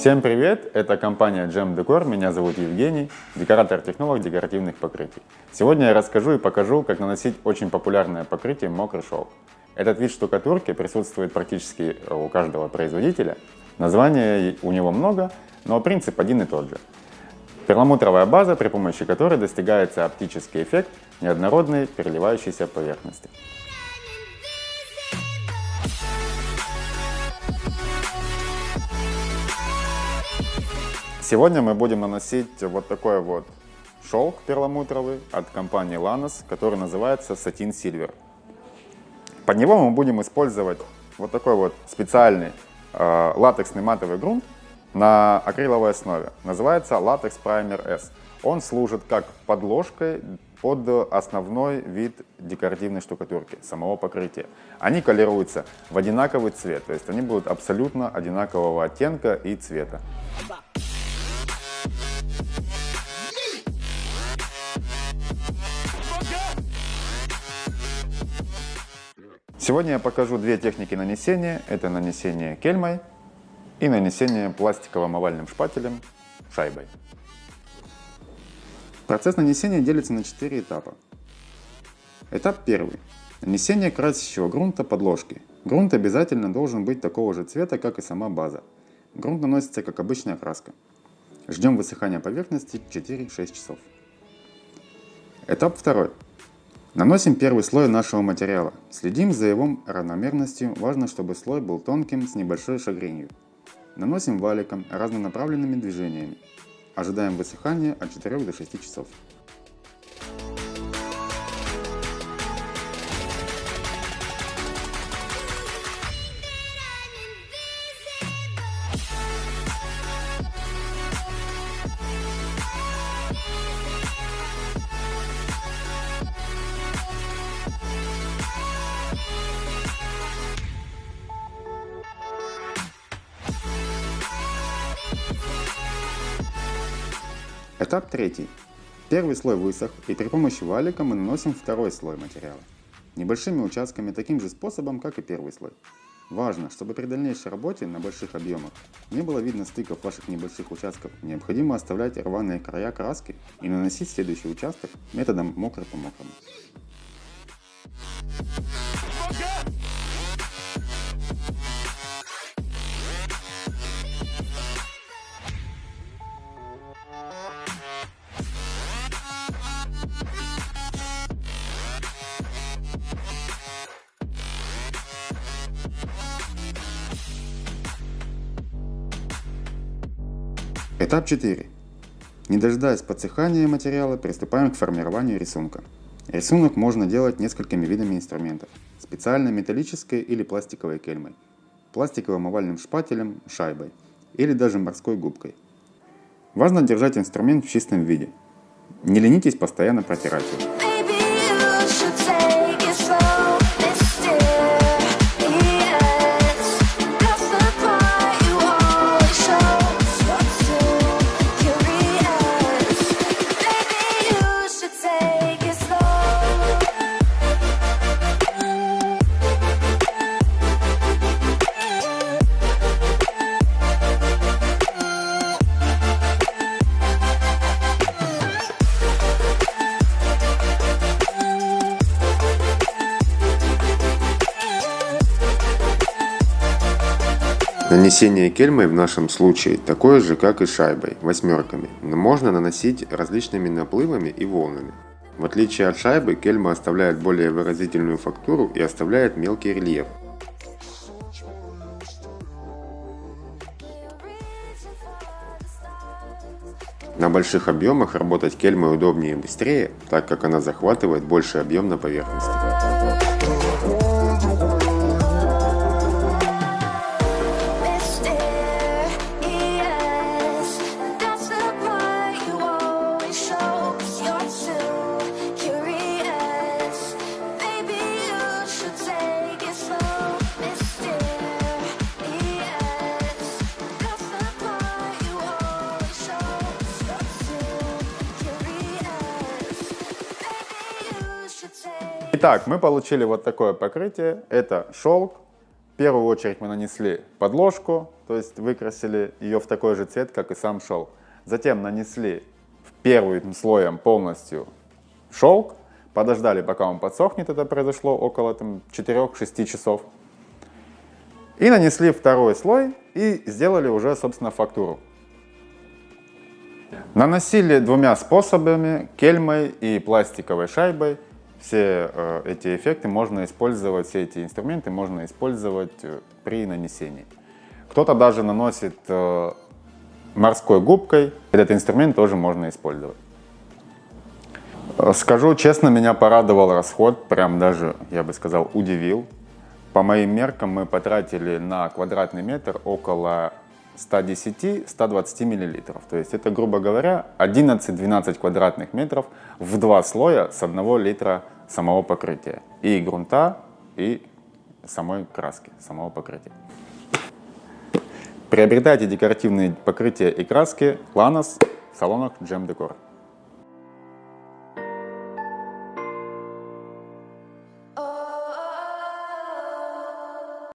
Всем привет! Это компания Gem Decor. Меня зовут Евгений, декоратор-технолог декоративных покрытий. Сегодня я расскажу и покажу, как наносить очень популярное покрытие мокрый шелк. Этот вид штукатурки присутствует практически у каждого производителя. Название у него много, но принцип один и тот же. Перламутровая база, при помощи которой достигается оптический эффект неоднородной переливающейся поверхности. Сегодня мы будем наносить вот такой вот шелк перламутровый от компании Lanos, который называется Satin Silver. Под него мы будем использовать вот такой вот специальный э, латексный матовый грунт на акриловой основе. Называется Latex Primer S. Он служит как подложкой под основной вид декоративной штукатурки, самого покрытия. Они колируются в одинаковый цвет, то есть они будут абсолютно одинакового оттенка и цвета. Сегодня я покажу две техники нанесения. Это нанесение кельмой и нанесение пластиковым овальным шпателем шайбой. Процесс нанесения делится на 4 этапа. Этап первый. Нанесение красящего грунта подложки. Грунт обязательно должен быть такого же цвета, как и сама база. Грунт наносится как обычная краска. Ждем высыхания поверхности 4-6 часов. Этап второй. Наносим первый слой нашего материала. Следим за его равномерностью, важно, чтобы слой был тонким с небольшой шагренью. Наносим валиком разнонаправленными движениями. Ожидаем высыхания от 4 до 6 часов. Этап третий. Первый слой высох, и при помощи валика мы наносим второй слой материала. Небольшими участками таким же способом, как и первый слой. Важно, чтобы при дальнейшей работе на больших объемах не было видно стыков ваших небольших участков. Необходимо оставлять рваные края краски и наносить следующий участок методом мокрый по мокрому. Этап 4. Не дожидаясь подсыхания материала, приступаем к формированию рисунка. Рисунок можно делать несколькими видами инструментов. Специальной металлической или пластиковой кельмой, пластиковым овальным шпателем, шайбой или даже морской губкой. Важно держать инструмент в чистом виде. Не ленитесь постоянно протирать его. Нанесение кельмой в нашем случае такое же, как и шайбой, восьмерками, но можно наносить различными наплывами и волнами. В отличие от шайбы, кельма оставляет более выразительную фактуру и оставляет мелкий рельеф. На больших объемах работать кельмой удобнее и быстрее, так как она захватывает больший объем на поверхности. Итак, мы получили вот такое покрытие. Это шелк первую очередь мы нанесли подложку, то есть выкрасили ее в такой же цвет, как и сам шелк. Затем нанесли первым слоем полностью шелк, подождали, пока он подсохнет, это произошло около 4-6 часов. И нанесли второй слой и сделали уже, собственно, фактуру. Наносили двумя способами, кельмой и пластиковой шайбой. Все э, эти эффекты можно использовать, все эти инструменты можно использовать э, при нанесении. Кто-то даже наносит э, морской губкой. Этот инструмент тоже можно использовать. Скажу честно, меня порадовал расход, прям даже, я бы сказал, удивил. По моим меркам мы потратили на квадратный метр около 110-120 миллилитров. То есть это, грубо говоря, 11-12 квадратных метров в два слоя с одного литра самого покрытия. И грунта, и самой краски, самого покрытия. Приобретайте декоративные покрытия и краски Lanos в салонах Gem Decor.